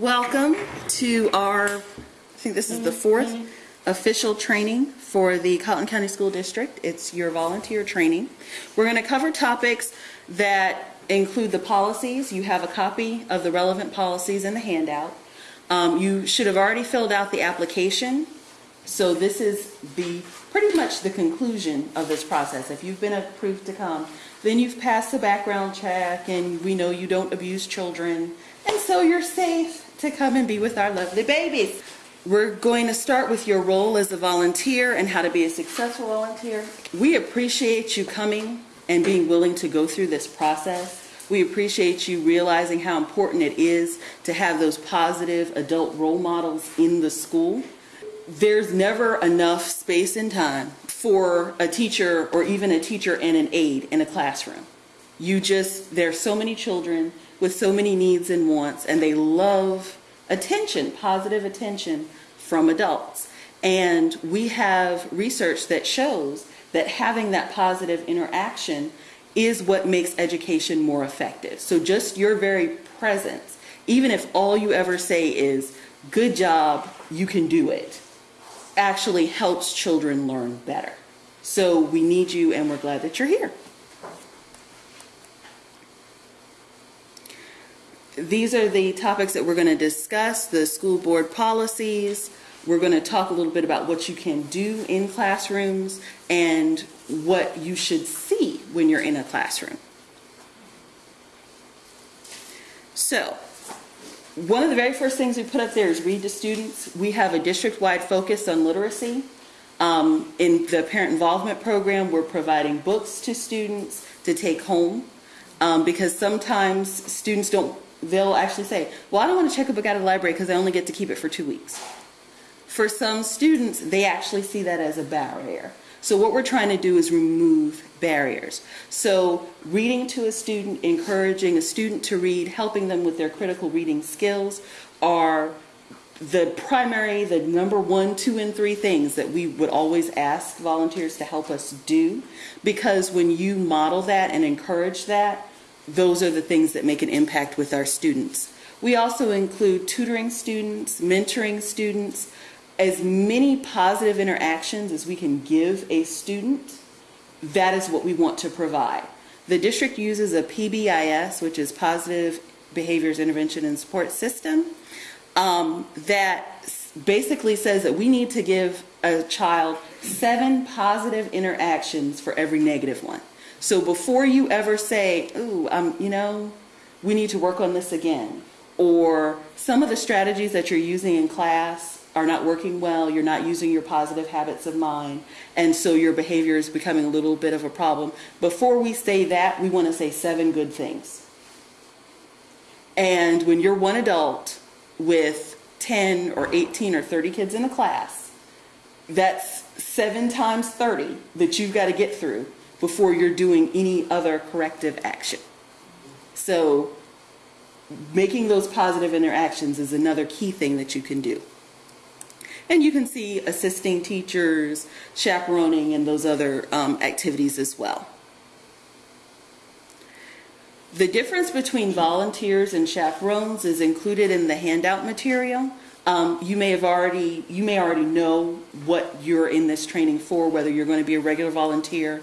Welcome to our, I think this is the fourth official training for the Colleton County School District. It's your volunteer training. We're going to cover topics that include the policies. You have a copy of the relevant policies in the handout. Um, you should have already filled out the application. So this is the pretty much the conclusion of this process. If you've been approved to come, then you've passed the background check and we know you don't abuse children. And so you're safe to come and be with our lovely babies. We're going to start with your role as a volunteer and how to be a successful volunteer. We appreciate you coming and being willing to go through this process. We appreciate you realizing how important it is to have those positive adult role models in the school. There's never enough space and time for a teacher or even a teacher and an aide in a classroom. You just, there's so many children with so many needs and wants, and they love attention, positive attention from adults. And we have research that shows that having that positive interaction is what makes education more effective. So just your very presence, even if all you ever say is, good job, you can do it, actually helps children learn better. So we need you and we're glad that you're here. These are the topics that we're going to discuss, the school board policies. We're going to talk a little bit about what you can do in classrooms and what you should see when you're in a classroom. So, one of the very first things we put up there is read to students. We have a district-wide focus on literacy. Um, in the parent involvement program, we're providing books to students to take home um, because sometimes students don't, they'll actually say, well, I don't want to check a book out of the library because I only get to keep it for two weeks. For some students, they actually see that as a barrier. So what we're trying to do is remove barriers. So reading to a student, encouraging a student to read, helping them with their critical reading skills are the primary, the number one, two, and three things that we would always ask volunteers to help us do. Because when you model that and encourage that, those are the things that make an impact with our students. We also include tutoring students, mentoring students, as many positive interactions as we can give a student, that is what we want to provide. The district uses a PBIS, which is Positive Behaviors Intervention and Support System, um, that basically says that we need to give a child seven positive interactions for every negative one. So before you ever say, ooh, um, you know, we need to work on this again, or some of the strategies that you're using in class are not working well, you're not using your positive habits of mind, and so your behavior is becoming a little bit of a problem. Before we say that, we want to say seven good things. And when you're one adult with 10 or 18 or 30 kids in a class, that's seven times 30 that you've got to get through before you're doing any other corrective action. So making those positive interactions is another key thing that you can do. And you can see assisting teachers, chaperoning, and those other um, activities as well. The difference between volunteers and chaperones is included in the handout material. Um, you may have already, you may already know what you're in this training for, whether you're going to be a regular volunteer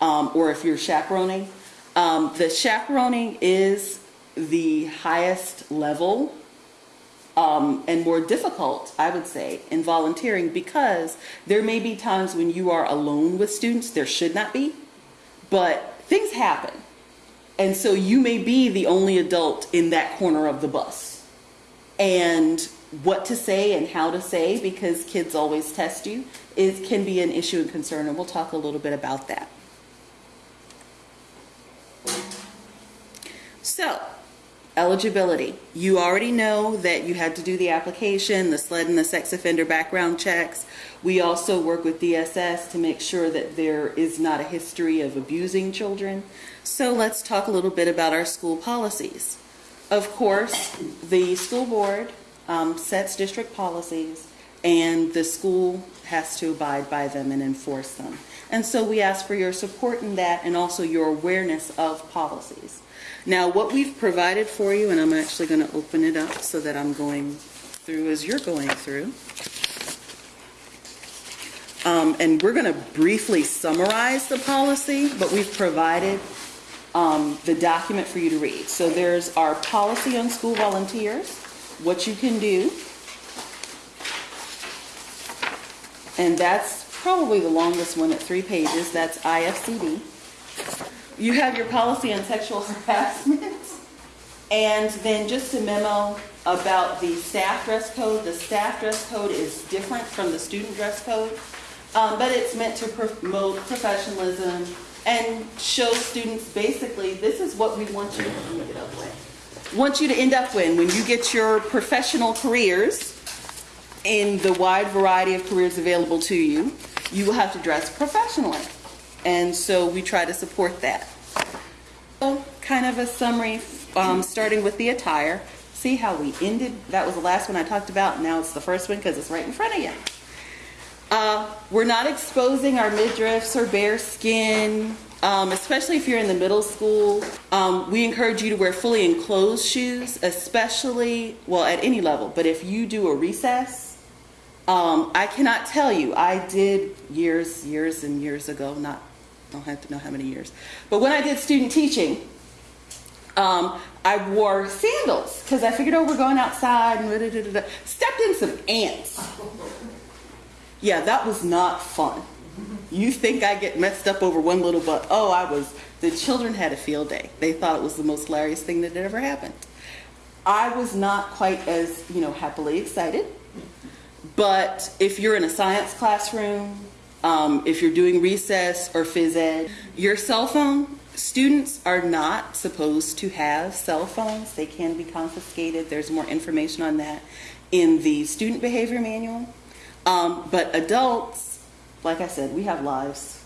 um, or if you're chaperoning. Um, the chaperoning is the highest level um, and more difficult, I would say, in volunteering because there may be times when you are alone with students. There should not be, but things happen. And so you may be the only adult in that corner of the bus. And what to say and how to say, because kids always test you, is, can be an issue and concern, and we'll talk a little bit about that. So, Eligibility. You already know that you had to do the application, the SLED and the sex offender background checks. We also work with DSS to make sure that there is not a history of abusing children. So let's talk a little bit about our school policies. Of course, the school board um, sets district policies and the school has to abide by them and enforce them. And so we ask for your support in that and also your awareness of policies. Now, what we've provided for you, and I'm actually going to open it up so that I'm going through as you're going through. Um, and we're going to briefly summarize the policy, but we've provided um, the document for you to read. So there's our policy on school volunteers, what you can do. And that's probably the longest one at three pages. That's IFCD. You have your policy on sexual harassment. And then just a memo about the staff dress code. The staff dress code is different from the student dress code, um, but it's meant to promote professionalism and show students basically this is what we want you to get up with. Want you to end up when when you get your professional careers in the wide variety of careers available to you, you will have to dress professionally. And so we try to support that. So kind of a summary, um, starting with the attire. See how we ended? That was the last one I talked about. Now it's the first one because it's right in front of you. Uh, we're not exposing our midriffs or bare skin, um, especially if you're in the middle school. Um, we encourage you to wear fully enclosed shoes, especially, well, at any level. But if you do a recess, um, I cannot tell you. I did years, years and years ago, not, don't have to know how many years. But when I did student teaching, um, I wore sandals because I figured, oh, we're going outside and da, da, da, stepped in some ants. Yeah, that was not fun. You think I get messed up over one little butt? Oh, I was. The children had a field day. They thought it was the most hilarious thing that had ever happened. I was not quite as, you know, happily excited. But if you're in a science classroom, um, if you're doing recess or phys ed, your cell phone, students are not supposed to have cell phones. They can be confiscated. There's more information on that in the student behavior manual. Um, but adults, like I said, we have lives,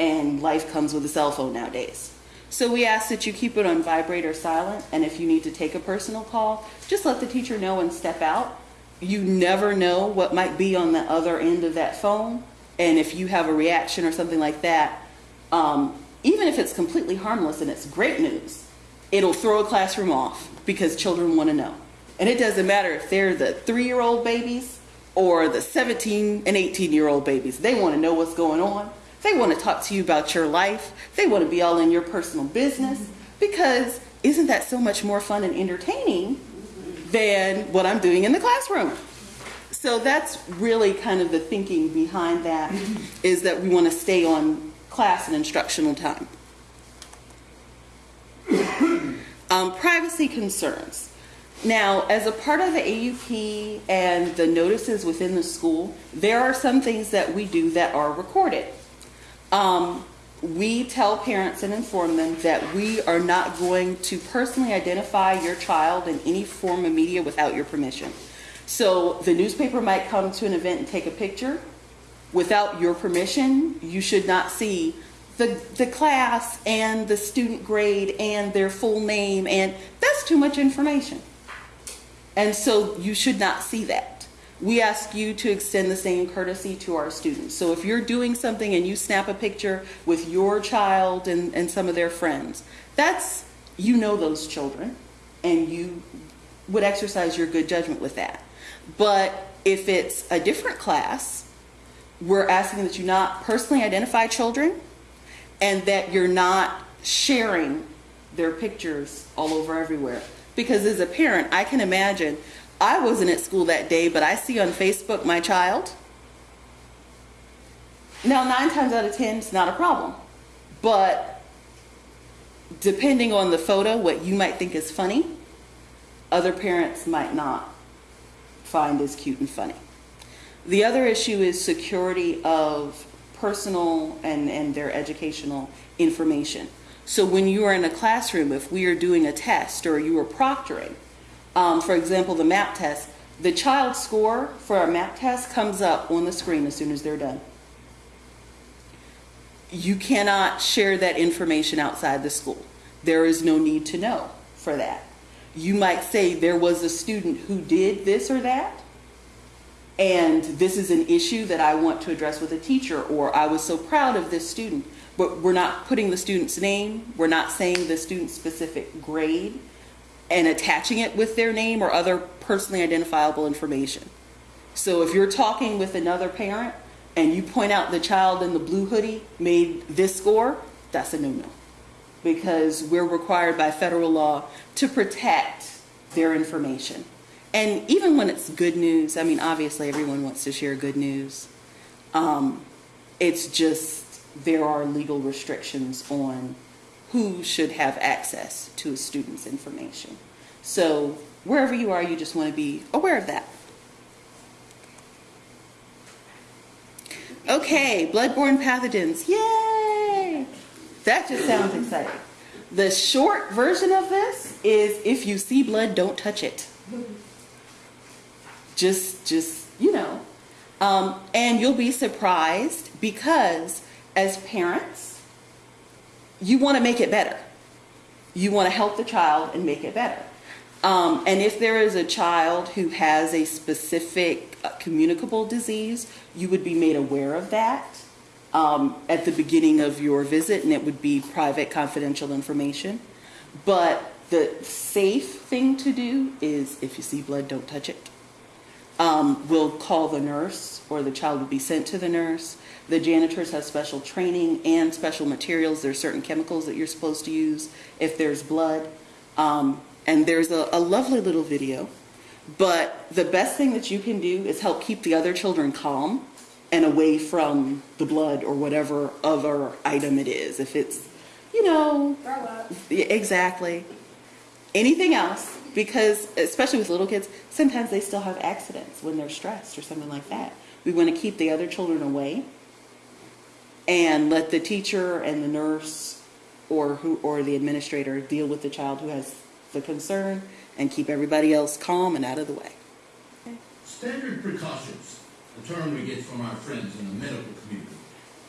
and life comes with a cell phone nowadays. So we ask that you keep it on vibrate or silent, and if you need to take a personal call, just let the teacher know and step out you never know what might be on the other end of that phone. And if you have a reaction or something like that, um, even if it's completely harmless and it's great news, it'll throw a classroom off because children want to know. And it doesn't matter if they're the three year old babies or the 17 and 18 year old babies. They want to know what's going on. They want to talk to you about your life. They want to be all in your personal business because isn't that so much more fun and entertaining than what I'm doing in the classroom. So that's really kind of the thinking behind that is that we want to stay on class and instructional time. um, privacy concerns. Now, as a part of the AUP and the notices within the school, there are some things that we do that are recorded. Um, we tell parents and inform them that we are not going to personally identify your child in any form of media without your permission. So the newspaper might come to an event and take a picture. Without your permission, you should not see the, the class and the student grade and their full name, and that's too much information. And so you should not see that we ask you to extend the same courtesy to our students. So if you're doing something and you snap a picture with your child and, and some of their friends, that's, you know those children and you would exercise your good judgment with that. But if it's a different class, we're asking that you not personally identify children and that you're not sharing their pictures all over everywhere. Because as a parent, I can imagine I wasn't at school that day, but I see on Facebook my child. Now, nine times out of ten, it's not a problem. But depending on the photo, what you might think is funny, other parents might not find as cute and funny. The other issue is security of personal and, and their educational information. So when you are in a classroom, if we are doing a test or you are proctoring, um, for example, the map test, the child score for our map test comes up on the screen as soon as they're done. You cannot share that information outside the school. There is no need to know for that. You might say there was a student who did this or that, and this is an issue that I want to address with a teacher, or I was so proud of this student. But we're not putting the student's name, we're not saying the student's specific grade, and attaching it with their name or other personally identifiable information. So if you're talking with another parent and you point out the child in the blue hoodie made this score, that's a no-no. Because we're required by federal law to protect their information. And even when it's good news, I mean, obviously everyone wants to share good news. Um, it's just there are legal restrictions on who should have access to a student's information. So wherever you are, you just want to be aware of that. Okay, bloodborne pathogens. Yay! That just sounds exciting. The short version of this is if you see blood, don't touch it. Just, just, you know. Um, and you'll be surprised because as parents, you want to make it better. You want to help the child and make it better. Um, and if there is a child who has a specific uh, communicable disease, you would be made aware of that um, at the beginning of your visit, and it would be private, confidential information. But the safe thing to do is if you see blood, don't touch it. Um, we'll call the nurse, or the child will be sent to the nurse. The janitors have special training and special materials. There are certain chemicals that you're supposed to use if there's blood. Um, and there's a, a lovely little video. But the best thing that you can do is help keep the other children calm and away from the blood or whatever other item it is. If it's, you know, Throw up. exactly. Anything else, because especially with little kids, sometimes they still have accidents when they're stressed or something like that. We want to keep the other children away and let the teacher and the nurse or who or the administrator deal with the child who has the concern and keep everybody else calm and out of the way. Standard precautions, a term we get from our friends in the medical community,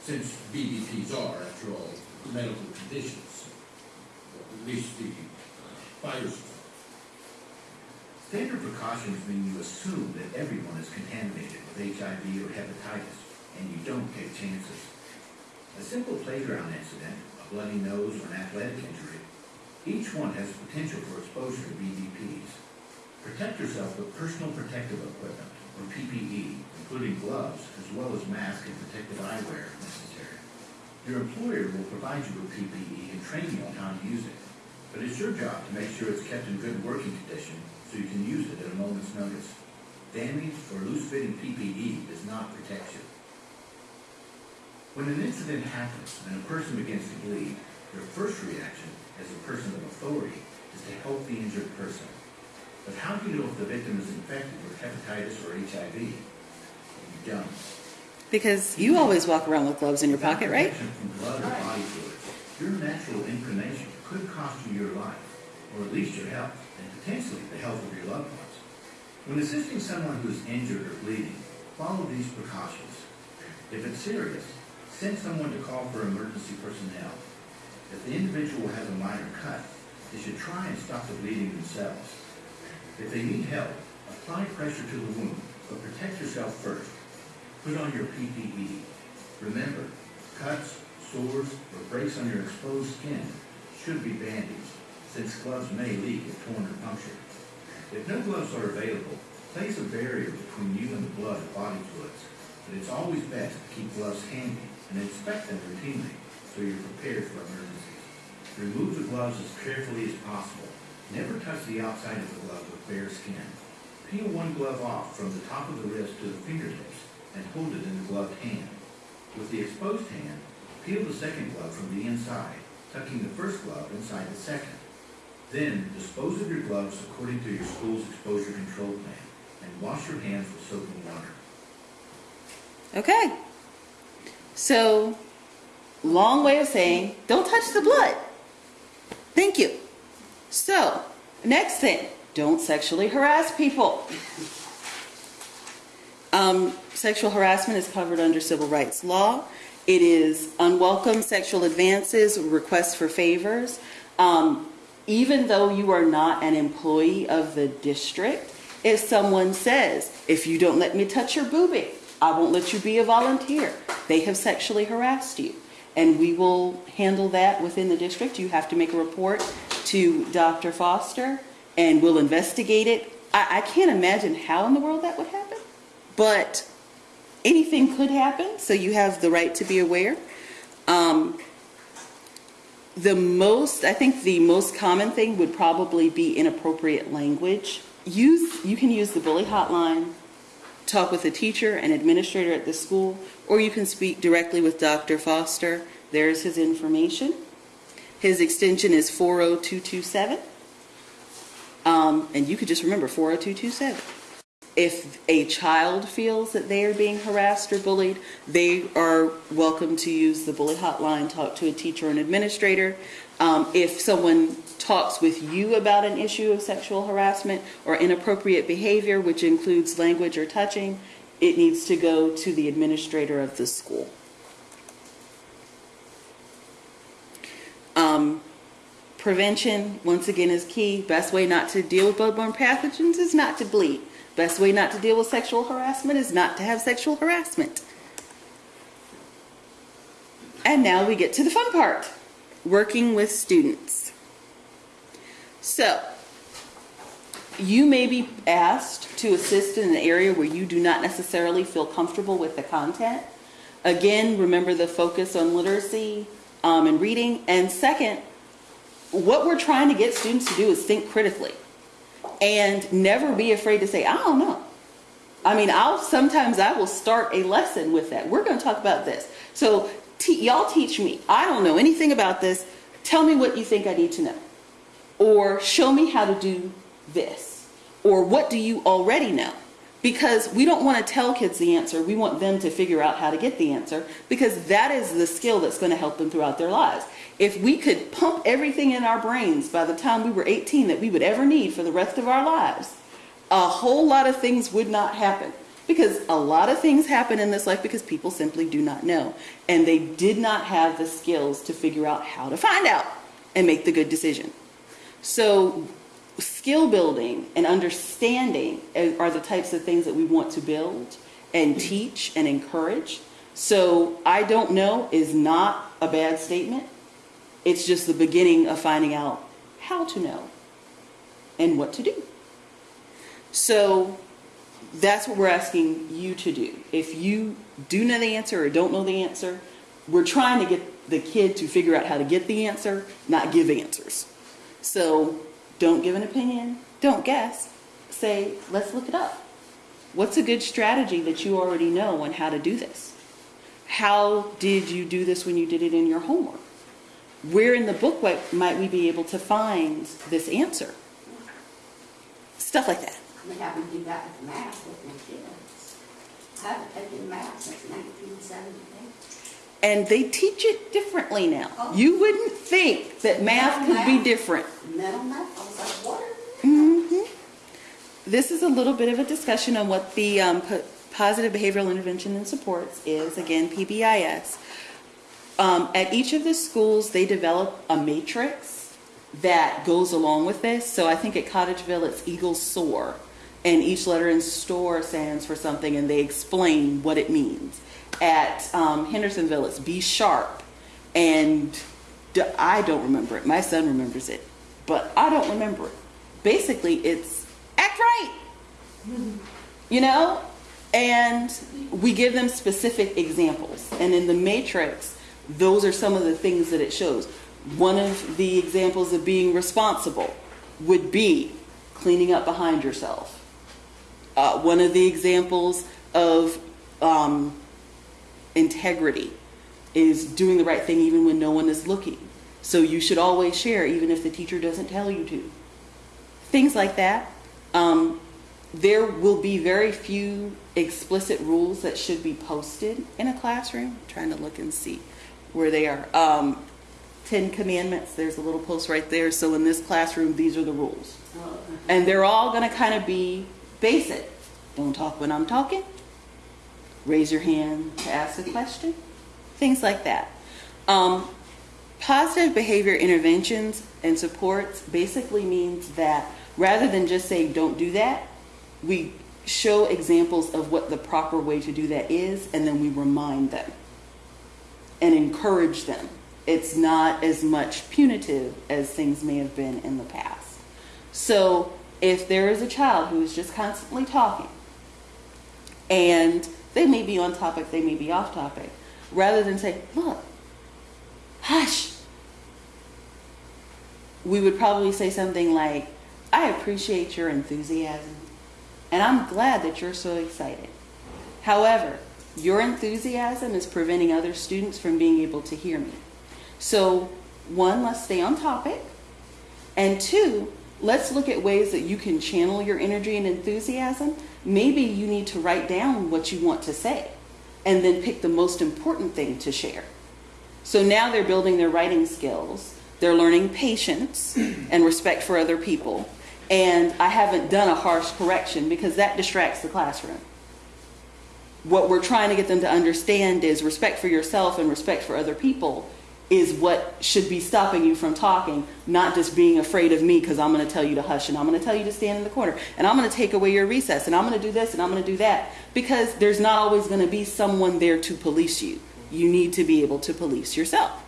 since BBPs are, after all, medical conditions, at least the viruses. Standard precautions mean you assume that everyone is contaminated with HIV or hepatitis, and you don't take chances. A simple playground incident, a bloody nose, or an athletic injury, each one has potential for exposure to BBPs. Protect yourself with personal protective equipment, or PPE, including gloves, as well as mask and protective eyewear if necessary. Your employer will provide you with PPE and train you on how to use it, but it's your job to make sure it's kept in good working condition so you can use it at a moment's notice. Damaged or loose-fitting PPE does not protect you. When an incident happens and a person begins to bleed, your first reaction as a person of authority is to help the injured person. But how do you know if the victim is infected with hepatitis or HIV? Because you always walk around with gloves in your pocket, right? From blood or body fluids, your natural inclination could cost you your life, or at least your health, and potentially the health of your loved ones. When assisting someone who is injured or bleeding, follow these precautions. If it's serious, send someone to call for emergency personnel. If the individual has a minor cut, they should try and stop the bleeding themselves. If they need help, apply pressure to the wound, but protect yourself first. Put on your PPE. Remember, cuts, sores, or breaks on your exposed skin should be bandaged, since gloves may leak if torn or punctured. If no gloves are available, place a barrier between you and the blood or body fluids, but it's always best to keep gloves handy and inspect them routinely so you're prepared for emergencies. Remove the gloves as carefully as possible. Never touch the outside of the glove with bare skin. Peel one glove off from the top of the wrist to the fingertips and hold it in the gloved hand. With the exposed hand, peel the second glove from the inside, tucking the first glove inside the second. Then dispose of your gloves according to your school's exposure control plan and wash your hands with soap and water. Okay. So, long way of saying, don't touch the blood. Thank you. So, next thing, don't sexually harass people. Um, sexual harassment is covered under civil rights law. It is unwelcome sexual advances, requests for favors. Um, even though you are not an employee of the district, if someone says, if you don't let me touch your boobie, I won't let you be a volunteer. They have sexually harassed you. And we will handle that within the district. You have to make a report to Dr. Foster and we'll investigate it. I, I can't imagine how in the world that would happen, but anything could happen, so you have the right to be aware. Um, the most, I think the most common thing would probably be inappropriate language. Use, you can use the bully hotline, talk with a teacher and administrator at the school, or you can speak directly with Dr. Foster. There's his information. His extension is 40227. Um, and you could just remember 40227. If a child feels that they are being harassed or bullied, they are welcome to use the bully hotline, talk to a teacher or an administrator. Um, if someone talks with you about an issue of sexual harassment or inappropriate behavior, which includes language or touching, it needs to go to the administrator of the school. Um, prevention, once again, is key. Best way not to deal with bloodborne pathogens is not to bleed. Best way not to deal with sexual harassment is not to have sexual harassment. And now we get to the fun part, working with students. So, you may be asked to assist in an area where you do not necessarily feel comfortable with the content. Again, remember the focus on literacy um, and reading. And second, what we're trying to get students to do is think critically and never be afraid to say, I don't know. I mean, I'll sometimes I will start a lesson with that. We're going to talk about this. So y'all teach me. I don't know anything about this. Tell me what you think I need to know. Or show me how to do this. Or what do you already know? Because we don't want to tell kids the answer. We want them to figure out how to get the answer because that is the skill that's going to help them throughout their lives. If we could pump everything in our brains by the time we were 18 that we would ever need for the rest of our lives, a whole lot of things would not happen. Because a lot of things happen in this life because people simply do not know. And they did not have the skills to figure out how to find out and make the good decision. So, skill building and understanding are the types of things that we want to build and teach and encourage. So, I don't know is not a bad statement. It's just the beginning of finding out how to know and what to do. So that's what we're asking you to do. If you do know the answer or don't know the answer, we're trying to get the kid to figure out how to get the answer, not give answers. So don't give an opinion, don't guess. Say, let's look it up. What's a good strategy that you already know on how to do this? How did you do this when you did it in your homework? Where in the book might we be able to find this answer? Stuff like that. We haven't do that with math with my kids. I haven't taken math since nineteen seventy-eight. And they teach it differently now. Oh. You wouldn't think that math could be different. Mental math, I was like, what? hmm This is a little bit of a discussion on what the um, po- Positive Behavioral Intervention and Supports is, again, PBIS. Um, at each of the schools, they develop a matrix that goes along with this. So I think at Cottageville, it's Eagle Soar, and each letter in STORE stands for something, and they explain what it means. At um, Hendersonville, it's Be Sharp, and I don't remember it. My son remembers it, but I don't remember it. Basically, it's act right you know and we give them specific examples and in the matrix those are some of the things that it shows. One of the examples of being responsible would be cleaning up behind yourself. Uh, one of the examples of um, integrity is doing the right thing even when no one is looking. So you should always share even if the teacher doesn't tell you to. Things like that. Um, there will be very few explicit rules that should be posted in a classroom. I'm trying to look and see where they are. Um, Ten Commandments, there's a little post right there. So in this classroom, these are the rules. And they're all going to kind of be basic. Don't talk when I'm talking. Raise your hand to ask a question. Things like that. Um, Positive behavior interventions and supports basically means that rather than just saying don't do that, we show examples of what the proper way to do that is, and then we remind them and encourage them. It's not as much punitive as things may have been in the past. So if there is a child who is just constantly talking, and they may be on topic, they may be off topic, rather than say, look, hush, we would probably say something like, I appreciate your enthusiasm, and I'm glad that you're so excited. However, your enthusiasm is preventing other students from being able to hear me. So, one, let's stay on topic. And two, let's look at ways that you can channel your energy and enthusiasm. Maybe you need to write down what you want to say and then pick the most important thing to share. So now they're building their writing skills. They're learning patience and respect for other people. And I haven't done a harsh correction because that distracts the classroom. What we're trying to get them to understand is respect for yourself and respect for other people is what should be stopping you from talking, not just being afraid of me because I'm going to tell you to hush and I'm going to tell you to stand in the corner and I'm going to take away your recess and I'm going to do this and I'm going to do that because there's not always going to be someone there to police you. You need to be able to police yourself.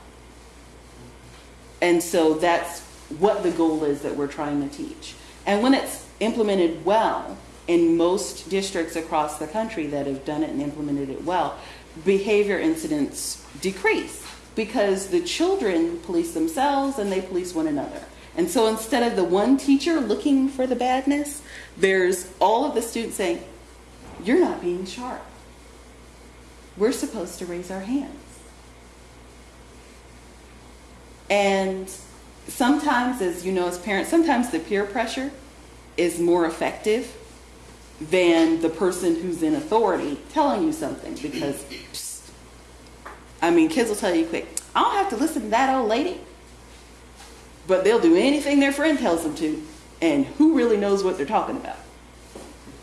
And so that's what the goal is that we're trying to teach. And when it's implemented well in most districts across the country that have done it and implemented it well, behavior incidents decrease because the children police themselves and they police one another. And so instead of the one teacher looking for the badness, there's all of the students saying, You're not being sharp. We're supposed to raise our hands. And sometimes, as you know, as parents, sometimes the peer pressure is more effective than the person who's in authority telling you something because I mean, kids will tell you quick, I don't have to listen to that old lady. But they'll do anything their friend tells them to, and who really knows what they're talking about?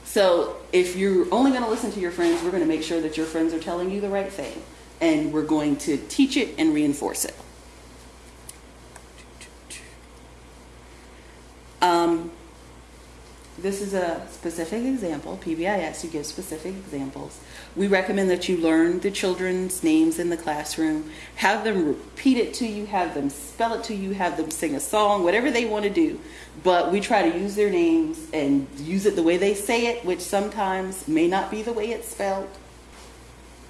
So, if you're only going to listen to your friends, we're going to make sure that your friends are telling you the right thing, and we're going to teach it and reinforce it. Um, this is a specific example. PBIS, you give specific examples. We recommend that you learn the children's names in the classroom, have them repeat it to you, have them spell it to you, have them sing a song, whatever they want to do. But we try to use their names and use it the way they say it, which sometimes may not be the way it's spelled.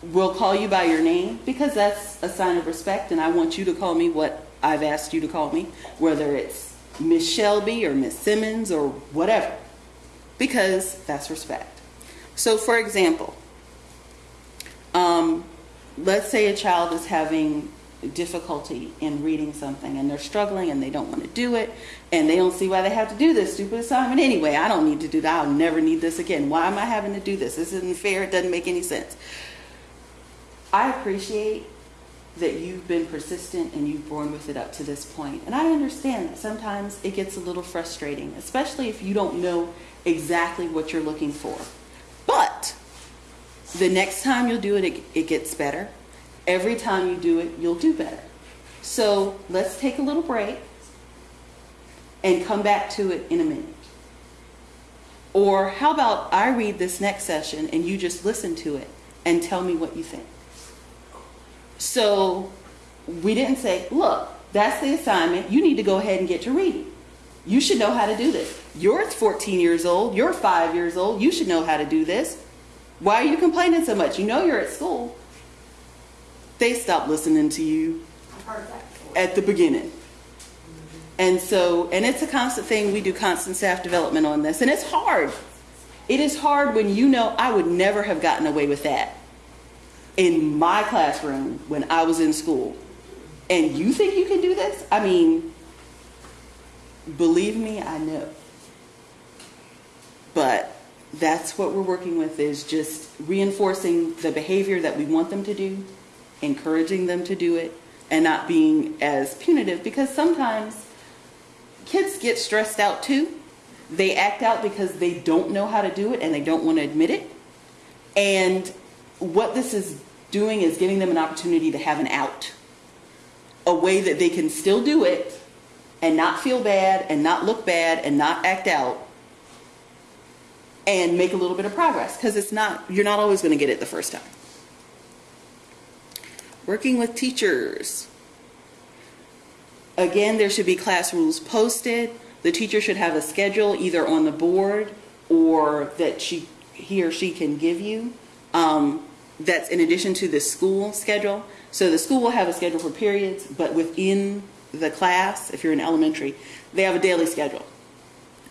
We'll call you by your name because that's a sign of respect, and I want you to call me what I've asked you to call me, whether it's Miss Shelby or Miss Simmons or whatever, because that's respect. So, for example, um, let's say a child is having difficulty in reading something and they're struggling and they don't want to do it and they don't see why they have to do this stupid assignment anyway. I don't need to do that. I'll never need this again. Why am I having to do this? This isn't fair. It doesn't make any sense. I appreciate that you've been persistent and you've borne with it up to this point. And I understand that sometimes it gets a little frustrating, especially if you don't know exactly what you're looking for. But the next time you'll do it, it, it gets better. Every time you do it, you'll do better. So let's take a little break and come back to it in a minute. Or how about I read this next session and you just listen to it and tell me what you think? So we didn't say, look, that's the assignment. You need to go ahead and get to reading. You should know how to do this. You're 14 years old. You're five years old. You should know how to do this. Why are you complaining so much? You know you're at school. They stop listening to you at the beginning. And so, and it's a constant thing. We do constant staff development on this. And it's hard. It is hard when you know I would never have gotten away with that in my classroom when I was in school. And you think you can do this? I mean, believe me, I know. But that's what we're working with is just reinforcing the behavior that we want them to do, encouraging them to do it, and not being as punitive because sometimes kids get stressed out too. They act out because they don't know how to do it and they don't want to admit it. And what this is doing is giving them an opportunity to have an out, a way that they can still do it and not feel bad and not look bad and not act out and make a little bit of progress because it's not, you're not always going to get it the first time. Working with teachers. Again, there should be class rules posted. The teacher should have a schedule either on the board or that she, he or she can give you. Um, that's in addition to the school schedule. So the school will have a schedule for periods, but within the class, if you're in elementary, they have a daily schedule.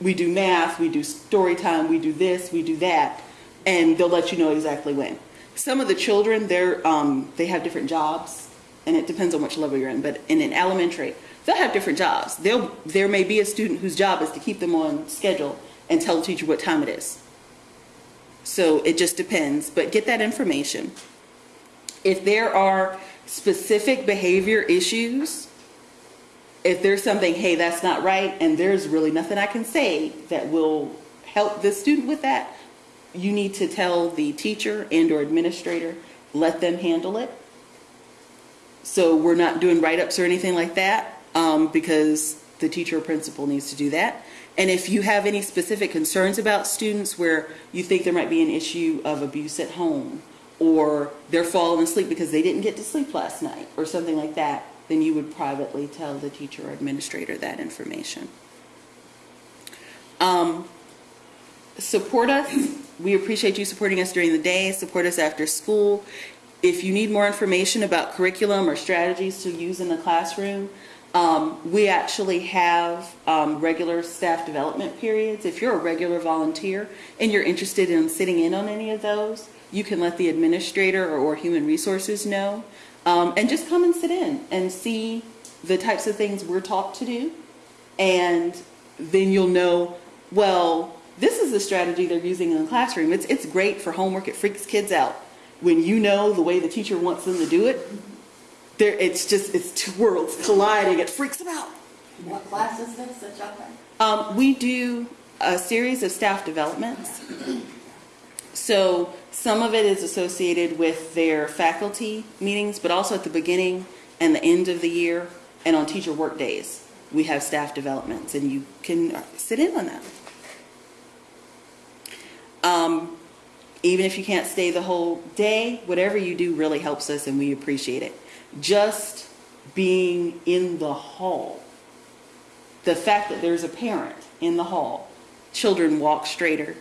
We do math, we do story time, we do this, we do that, and they'll let you know exactly when. Some of the children, they're, um, they have different jobs, and it depends on which level you're in, but in an elementary, they'll have different jobs. They'll, there may be a student whose job is to keep them on schedule and tell the teacher what time it is. So it just depends, but get that information. If there are specific behavior issues, if there's something, hey, that's not right, and there's really nothing I can say that will help the student with that, you need to tell the teacher and or administrator, let them handle it. So we're not doing write-ups or anything like that, um, because the teacher or principal needs to do that. And if you have any specific concerns about students where you think there might be an issue of abuse at home, or they're falling asleep because they didn't get to sleep last night, or something like that, then you would privately tell the teacher or administrator that information. Um, support us. We appreciate you supporting us during the day. Support us after school. If you need more information about curriculum or strategies to use in the classroom, um, we actually have um, regular staff development periods. If you're a regular volunteer and you're interested in sitting in on any of those, you can let the administrator or, or human resources know. Um, and just come and sit in and see the types of things we're taught to do. And then you'll know, well, this is the strategy they're using in the classroom. It's, it's great for homework. It freaks kids out. When you know the way the teacher wants them to do it, there, it's just, it's two worlds colliding. It freaks them out. What class is this that y'all have? Um, we do a series of staff developments. So some of it is associated with their faculty meetings, but also at the beginning and the end of the year and on teacher work days, we have staff developments and you can sit in on that. Um, even if you can't stay the whole day, whatever you do really helps us and we appreciate it. Just being in the hall, the fact that there's a parent in the hall, children walk straighter,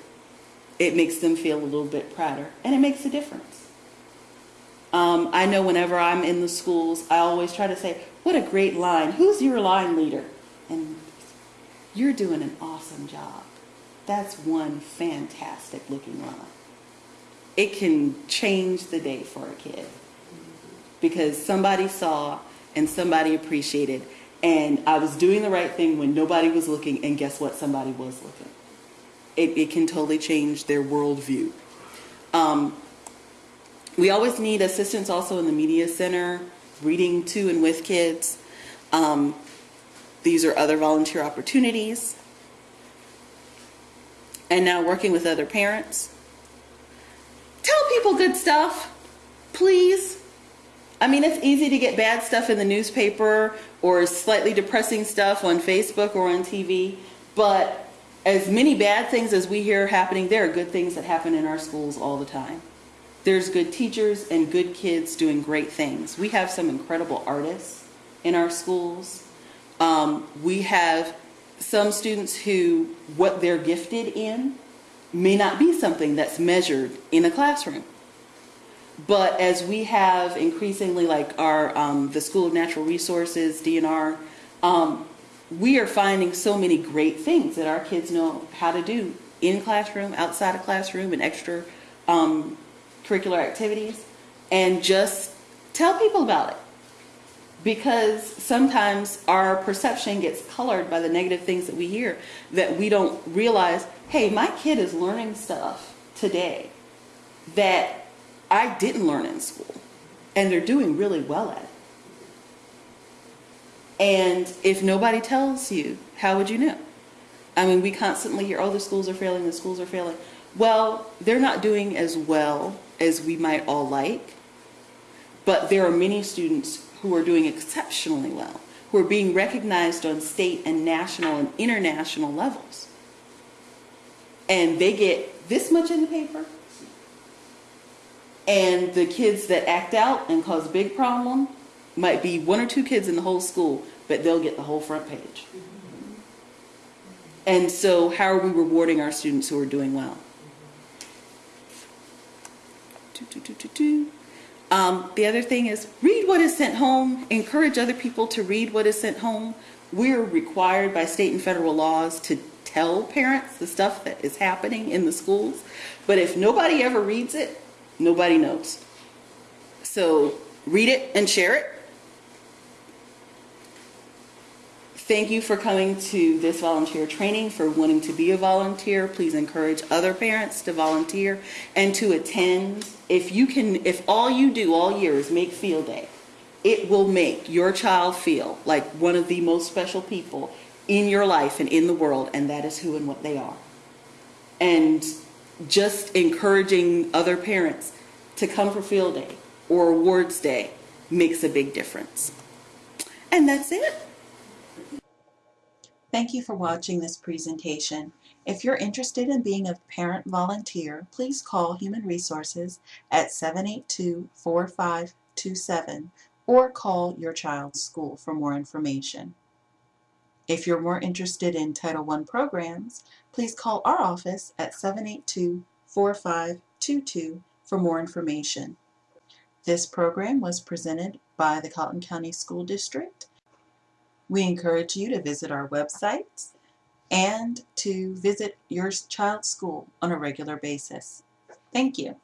it makes them feel a little bit prouder and it makes a difference. Um, I know whenever I'm in the schools, I always try to say, what a great line. Who's your line leader? And you're doing an awesome job. That's one fantastic looking line. It can change the day for a kid because somebody saw and somebody appreciated and I was doing the right thing when nobody was looking and guess what? Somebody was looking. It, it can totally change their worldview. Um, we always need assistance also in the media center, reading to and with kids. Um, these are other volunteer opportunities. And now working with other parents. Tell people good stuff, please. I mean, it's easy to get bad stuff in the newspaper or slightly depressing stuff on Facebook or on TV, but as many bad things as we hear happening, there are good things that happen in our schools all the time. There's good teachers and good kids doing great things. We have some incredible artists in our schools. Um, we have some students who, what they're gifted in may not be something that's measured in a classroom. But as we have increasingly, like our um, the School of Natural Resources, DNR, um, we are finding so many great things that our kids know how to do in classroom, outside of classroom, and extra um, curricular activities, and just tell people about it. Because sometimes our perception gets colored by the negative things that we hear that we don't realize, hey, my kid is learning stuff today that I didn't learn in school, and they're doing really well at it. And if nobody tells you, how would you know? I mean, we constantly hear, oh, the schools are failing, the schools are failing. Well, they're not doing as well as we might all like, but there are many students who are doing exceptionally well, who are being recognized on state and national and international levels. And they get this much in the paper. And the kids that act out and cause big problem might be one or two kids in the whole school, but they'll get the whole front page. And so, how are we rewarding our students who are doing well? Um, the other thing is read what is sent home. Encourage other people to read what is sent home. We're required by state and federal laws to tell parents the stuff that is happening in the schools. But if nobody ever reads it, nobody knows. So read it and share it. Thank you for coming to this volunteer training, for wanting to be a volunteer. Please encourage other parents to volunteer and to attend. If you can, if all you do all year is make field day, it will make your child feel like one of the most special people in your life and in the world, and that is who and what they are. And just encouraging other parents to come for field day or awards day makes a big difference. And that's it. Thank you for watching this presentation. If you're interested in being a parent volunteer, please call Human Resources at 782-4527 or call your child's school for more information. If you're more interested in Title I programs, please call our office at 782-4522 for more information. This program was presented by the Colleton County School District we encourage you to visit our websites and to visit your child's school on a regular basis. Thank you.